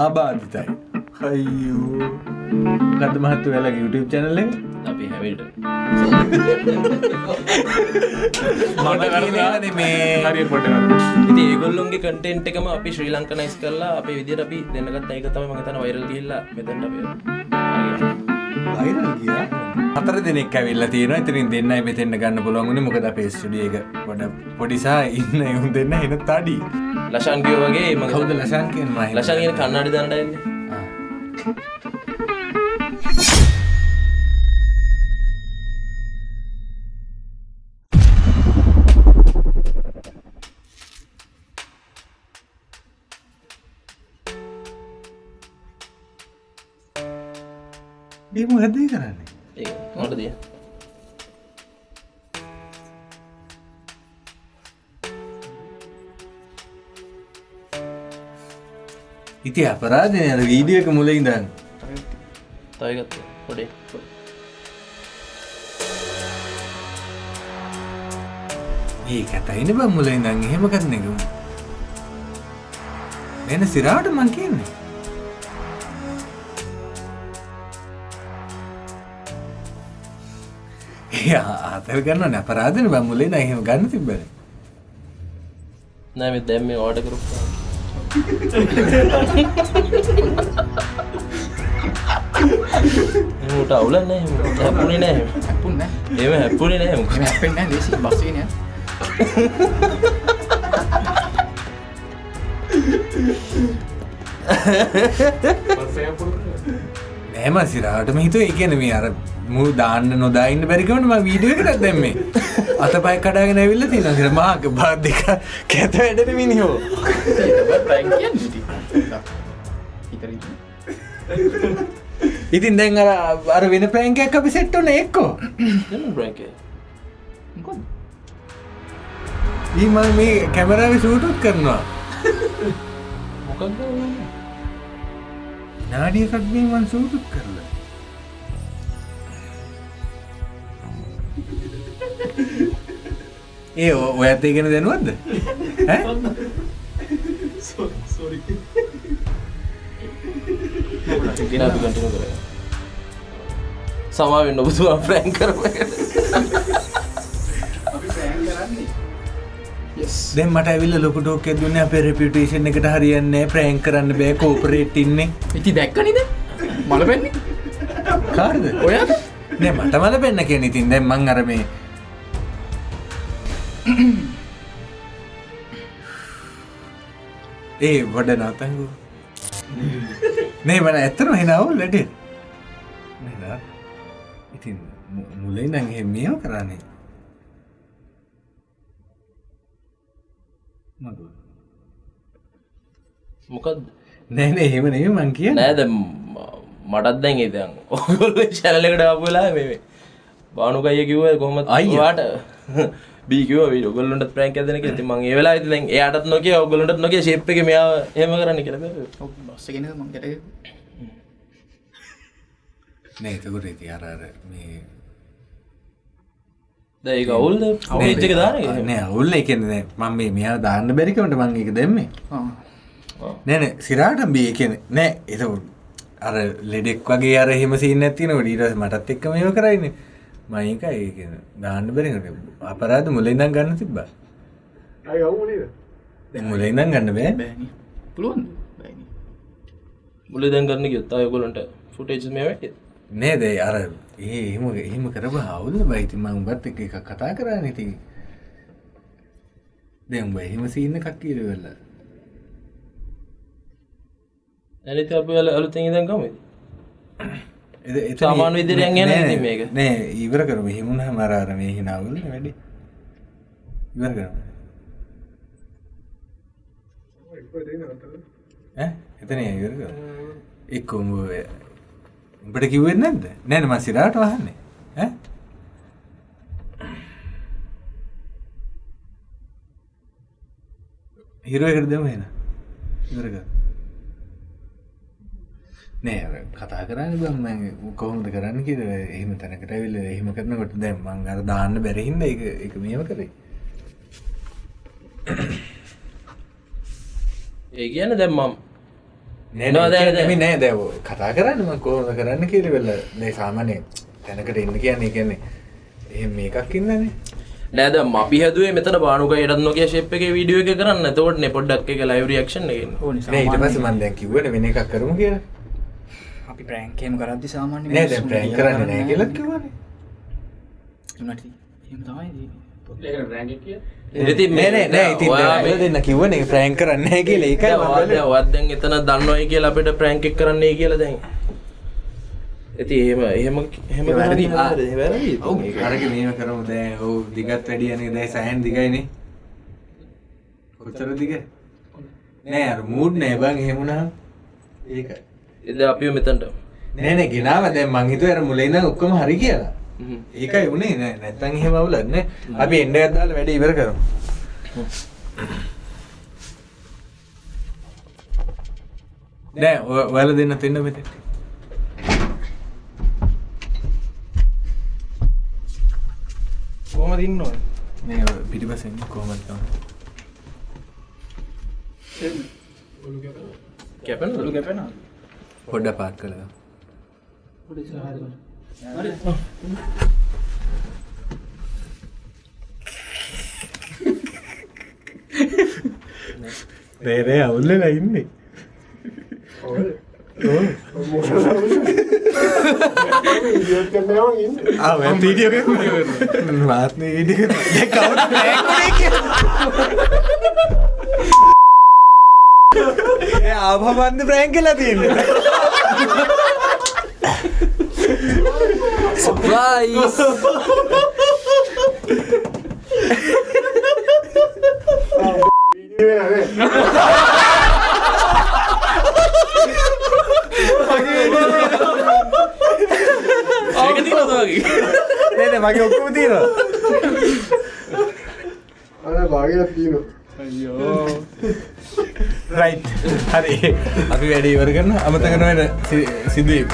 ආබාධිතයි. අයියෝ. ගත මහත්තු වෙලා YouTube චැනල්ලෙන් අපි හැවිල්ට. මේ හරි පොට ඉති ඒගොල්ලොන්ගේ කටෙන්ට් එකම අපි ශ්‍රී ලංකනයිස් කරලා අප විදිර අපි දෙන්නගත් ඒක තම මතන වයිරල් කියල්ලා මෙතැන්ට ගියා? හතර දෙනෙක් ඇවිල්ල තියෙන ඉතිරින් දෙන්නයි මෙතෙන්න්න ගන්න පුළුවන්ගුණ මොකද අපේ ස්ටඩියක පොඩ පොඩිසා ඉන්න එවුන් දෙන්න එන තඩි ලශන්කියෝ වගේ ම කවුද ලශන්කෙන් මහ ලශන්ගෙන කන්නාඩි දන්නටන්න ඒම හැදේ කරන්නේ? ඒ මොට ඉති අපරාධනය අර වීඩියක මුල ඉඳන්න තයගත්ත පොඩේ. ඒ කතයින බම් මුල ඉඳන් එහෙම කරන එක. වෙන සිරාට මං කියන්නේ. ඒ ආතල් ගන්න අපරාධන බම්මුලේ නහෙම ගන්න තිබ්බල නෑම දැම්ම ඕඩ කරු එමට අවුලන්න හැපුණේ නෑ පුන්න එම හැපුණේ නෑම හැපෙන්න්න දේශි බස්සනය නෑම සිරාටම හිතුව එකන මේ අර මු දාන්න නොදාන්න බැරිකවටම වීඩියකට දැම්මේ අත පයි කඩාගෙන ඇවිල්ල තින සිර මාක බාධික කැත වැඩට මිනිහෝ? ඉතින් දැන් අර අර වෙන ප්‍රෑන්කයක් අපි සෙට්ටොන එක්කෝ. බ්‍රක ඊම මේ කැමරාව සූටුත් කරනවා. මොකක්ද නාඩියකත්ගේ මන් සූටුත් කරලා ඒ ඔය ඇත්තේ ගෙන දැනුවත්ද සමාවෙන්න ඔබතුවා ප්‍රෑන් කරම දැන් මට ඇවිල්ල ලොකුටෝක් දුන්න අපේ රෙපිටේෂන් එකට හරියන්නේ ප්‍රෑන් කරන්න බෑ කෝපරේට් ඉන්නේ. ඉති දැක්කනිද මල පැන්නේ කාර්ද? ඔයාද? නෑ මට මල පෙන්න්න කිය ඉතින් දැන් මං අර මේ ඒ වඩ නතංගු. නේ මන ඇත්තන හෙනවුල් ලඩ ඉතින් මුලයි නගේ මියෝ කරන්නේ. මග මොකක්ද නෑනේ එහෙම නෙම මං කිය නෑද මටත් දැන් ඉදන් ඔගොල්ල චැනලකට අපලා මේ බානුකය කිව්ව කොහොම අයියා. අයිවාට බීකව ඔගොල්ලට ප්‍රෑන්ක ඇදන ඇති මං ඒවෙලා ඇති එයාටත් නොක ඔගොලට නොක ශේප් එක මෙයා හෙම කරන්න කියලබ බස්සගෙන මංකට නේතකුට ඉති අරර මේ දැයි අවුල්ද? පේච්චක දාන නෑ අවුල්ල එකන්නේ මම මේ මෙයා දාන්න බැරිකවට මං එක දෙම්මේ නැන සිරාට බිය කියන නෑ එතකට අර ලෙඩෙක් වගේ අර හෙම සින්න ඇතින ඩීරස් මටත් එක්ක මේව කරයින මයික ඒ දාන්න බැරිකට අපරාධ මුලඉදම් ගන්න තිබ්බ. මුලඉදම් ගන්න බෑ. පුළුවන් මුල දැන් කරන්න යොත්තා යොගොලන්ට ෆුටේජ් මේ නේද? අර ඒ එම එහෙම කරබ හවුල්ල බයිති මං උඹත් එක එක කතා කරා නති දැම්බ එහෙම සින්න කක්කීර වෙල්ලා ඇනිත අප වල අලුතෙන් ඉදන් කමද එද- එතන- සාමාන්‍ය විදිහට යන්නේ නෑ, නැහැ ඉතින් මේක. නෑ ඉවර කරම. හිමුණ මරාර මේ හිනාවල වැඩි. ඉවර කරම? එතන ඉවර එක් උඹ උඹට කිව්වෙත් නැද්ද? නෑන ම සිරාට වහන්නේ? හිරුවකට දෙම එන ඉවර කර නෑ කතා කරන්න බම කොහොමද කරන්න කිය එහෙම තැනකට විල්ල එහෙම කරනකොට දැම් මං අර දාන්න බැරහින්ද එක එක මේම කරේ. ඒ කියන්න දැම්මම් නෑ නෑ දැව කතා කරන්නම කෝම කරන්න කිරිවෙල්ල දැ සාමානය තැනකට එන්න කියන්නේ කියන්නේ එ මේකක් ඉන්නනේ. නෑද අපි හැදුවේ මෙතන බානුක එඩත් නොක ශප් එක වීඩියෝ එක කරන්න. තවට නෙපොඩ්ඩක් එක ලයිව රියක්ෂන් එක. ඕනි නෑ ඊට පස්සේ මන් දැන් කිව්වනේ වෙන එකක් කරමු කියලා අපි ප්‍රෑන්කේම කරද්දි සාමාන්‍ය නෑ දැන් ප්‍රෑන්ක් කරන්නේ නෑ කියලා? තමයි ඉතින් නෑ නෑ නෑ ඉතින් ඔයා ඔයා දෙන්න කිව්වනේ ප්‍රෑන්ක් කරන්නේ නෑ කියලා. ඒකයි මම බැලුවේ. වත්දැන් එතන දන්නවයි කියලා අපිට ප්‍රෑන්කෙක් කරන්නේ කියලා දැන්. ඇති එහෙම එහෙම එහෙම වැරදි. අරක මේව කරමු. දැන් ඔව් දිගත් වැඩියනේ දැන් සෑහෙන් දිගයිනේ. කොච්චර දිග? නෑ අර මූඩ් නෑ. බං එහෙම වුණාම ඒක එද අපිව මෙතන්ට නෑ නෑ ගෙනාව. දැන් මං හිතුවේ අර මුලින් ඔක්කොම හරි කියලා. හ්ම්. ඒකයි උනේ නෑ නැත්තම් එහෙම අවුලක් නෑ. අපි එන්න එකක් දාලා වැඩේ ඉවර කරමු. නෑ ඔයාලා දෙන්න දෙන්න මෙතන. කොහමද ඉන්න ඕන මේ ඔය පිටිපස්සෙන් කොහමද තමයි කැපෙන ඔලු කැපෙනවා පොඩ්ඩ පාත් කළා. රේරේ අවුල්ලලා ඉන්නේ. මාත්න ඉඩ ආපබන්ධ ප්‍රෑන් කලා තියන්න. සප්‍රයිස් ඒක තියෙනවද වගේ? නේද මගේ ඔක්කම තියෙනවා. අන භාගයක් තියනවා රයි් හරි. අපි වැඩි ඉවර කරන්න අමතකනවට සිදුවීම.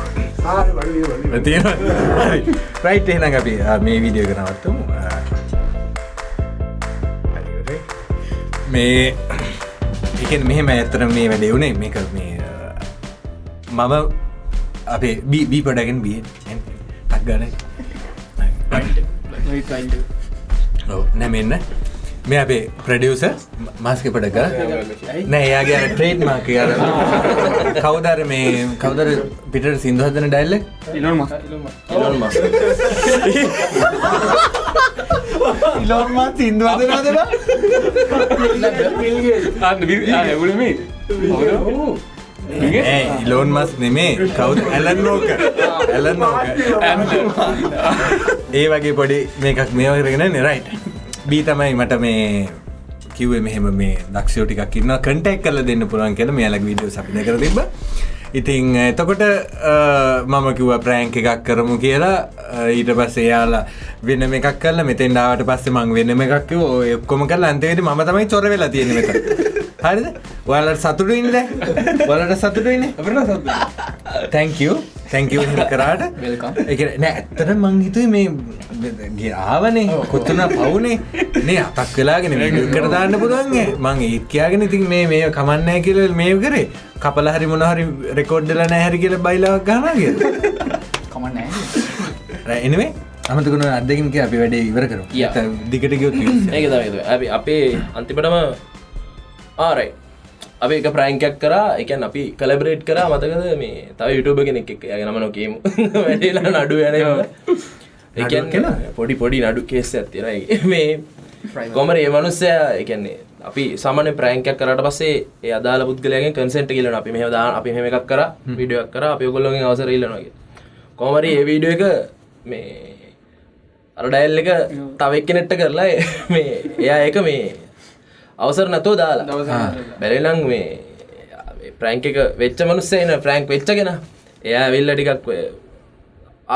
හරි. රයිට් එහෙනම් අපි මේ වීඩියෝ කරනවත්තුම මේ එකන් මෙහෙම ඇත්තර මේ වැඩේ වුණේ මේක මේ මම අපේ බී පඩගෙන් බිය ටක් ගන නැමෙන්න මේ අපේ ප්‍රඩියස මාස්ක පඩක නෑ එයාගේ ට්‍රේඩ් මාක අර. කවදර මේ කවදර පිට සිින්දු හදන ඩැල්ල ඉලොන් මස් ඉලොන් මස් ඉලොන්මා සිින්දු හදනදන ඉලෝන් මස් නෙමේ. කවුද? ඇලන් නෝක ඇලන් නෝක ඒ වගේ පොඩි මේකක් මේවරගෙන නෙරයිට බී තමයි මට මේ කිව්වේ මෙහෙම මේ දක්ෂයෝ ටිකක් ඉන්න කටෙක් කල දෙන්න පුළුවන් කියලා මෙයාලක් වීඩියෝ සපිද කර තිබ ඉතිං එතකොට මම කිව්ව ප්‍රෑන්ක එකක් කරමු කියලා. ඊට පස්ස එයාලා වෙන එකක් කල මෙතෙන් ඩාවට පස්සේ මං වෙනම එකක් ඔක්කොම කල අන්තේට ම තමයි චොර වෙලා තියෙන මෙත හරිද? ඔයාලට සතුටු ඉන්න වලට සතුටු ඉන්න තැංකෝ තැංකව කරාට. නෑ ඇත්තට මං හිතුවේ මේ ගේ ආවනේ කොත්තුන පවුනේ. නේ අතක් වෙලාගෙන කර දාන්න පුළුවන්ගේ මං ඒත්කයාගෙන ඉතින් මේ මේ කමන්නෑ කියල මේ කරේ. කපල හරි මොනහරි රෙකෝඩ්ඩල නැහැරි කියල බයිලාවක් ගනාගේ කමන්න එනවේ අමතකුණ අදකින්ක අපි වැඩේ ඉවර කරු. දිගට ඒක තමයි ඇබි අපේ අන්තිපටම ආරයි අපි එක ප්‍රයිංකයක් කරා එකන් අපි කලබරේට් කරා මතකද? මේ තව යුටුබ කෙනෙක් එක් යගෙන නමන කියමු වැඩේලා නඩු යන එකන් කෙනා? පොඩි පොඩි නඩු කේස ඇතිරයි මේ කොමර ඒ මනුස්සය? එකන්නේ අපි සමන ප්‍රෑංකයක් කරට පස්සේ ඒ අදාල පුද්ගලයගෙන් කන්සෙන්ට කියලන අපි මෙහ දා අපි මෙම එකක් කර විඩියක් කර අපි ඔගොල්ලොගෙන් අවසර ඉල්ලනගේ කොමරි ඒ වීඩියෝ එක මේ අර ඩයිල් එක තව එක්කනෙට්ට කරලා මේ එයා ඒක මේ අවසර නැතෝ දාලා. බැරිලං මේ ප්‍රෑංක එක වෙච්ච මනුස්සේන ප්‍රෑංක් වෙච්චගෙන එයා වෙල්ල ටිකක්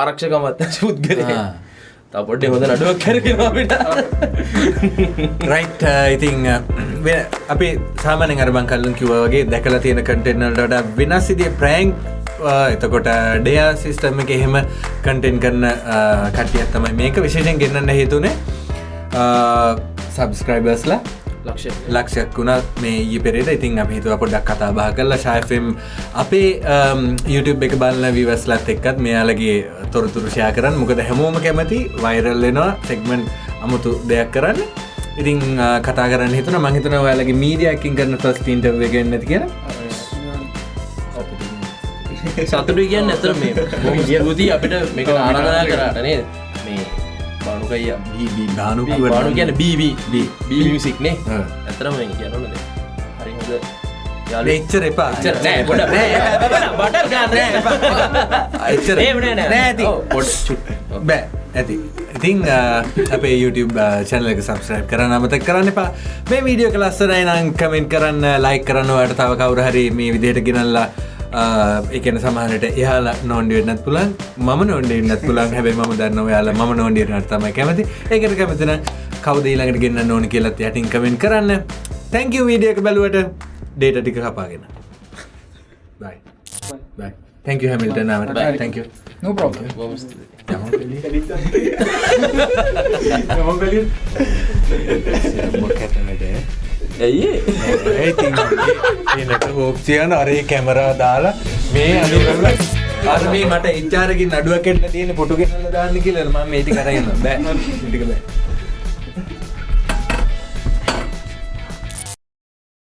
ආරක්ෂකමත් පුද්ගල ආ. තා පොඩ්ඩේ හොඳ නඩුවක් කරගෙනට රයිට් ඉතිං අපි සාමන අරබන් කල්ලන් කිවගේ දැකලා තියෙන කටෙන්නට වෙනස් සිදිය ප්‍රෑන්ක් එතකොට ඩයා සිිස්ටම එක එහෙම කටෙන් කරන කටියත් තමයි මේක විශේෂෙන් ගෙන්න්න හේතුනේ. සබස්ක්‍රයිබර්ස්ලා ලක්ෂ ලක්ෂයක්. වුණා මේ ඊ පෙරේට ඉතින් අප හිතුව පොඩක් කතා බහ කරලා ශයෆම් අපේ අම්, YouTube එක බලන්න විවස්ලත් එක්කත් මෙයාලගේ තොරතුරුෂයා කරන්න. මොකද හැමෝම කැමති වෛරල්ලෙනවා සෙක්මෙන්් අමුතු දෙයක් කරන්න. ඉතින් අ, කතා කරන්න හිතන මහිතන ඔයාලගේ මීඩියකින් කරන ෆස් ඉන්ටව ගන්න ඇති කියෙන සතුටු කියන්න ඇතර මේ. ස්තුතියි අපිට මේක ආරාධනා කරාට නේද මේ බානුකයිය දානු බානු කියන බීබී බී. බීමිසික්නේ ආ. ඇතරම කියනනද හරි හොඳ යාලු එච්චර එපා නෑ පොඩ බට ගන්න නෑ නෑ. නෑ. බෑ ඇති ඉතිං අපේ YouTube චැනල එක සබස්්‍රයිප් කරන්න අමතක් කරන්න එපා මේ වීඩියෝ කලස්සරයි නම් කමෙන්ට් කරන්න ලයි කරන්න වට තව කවුර හරි මේ විදියට ගෙනල්ලා එකන සමහනට එයාලා නොන්ඩියන්නත් පුලන් ම නොන්ඩන්නත් පුලන් හැබයි ම දන්න යාලා ම නොන්ඩියනට තම කැමති. ඒකට කැමතින කවදීලඟට ගන්න නොන කියලත් යටින් කමෙන්ට් කරන්න. තැංකව වීඩියක බැලුවට ඩේට ටික කපාගෙන. තැංක හැමිල්ට නාවට තැංක no problem. බොහොම ස්තුතියි. ඇයි ඒ? එනට හෝප්සියන අරේ කැමරා දාලා මේ අනිවල අර මේ මට ඉච්චාරකින් අඩුවකෙන්ට තියෙන පොටුගෙනල දාන්න කියල. ම මේටි කරන්න බෑ. ටික බෑ.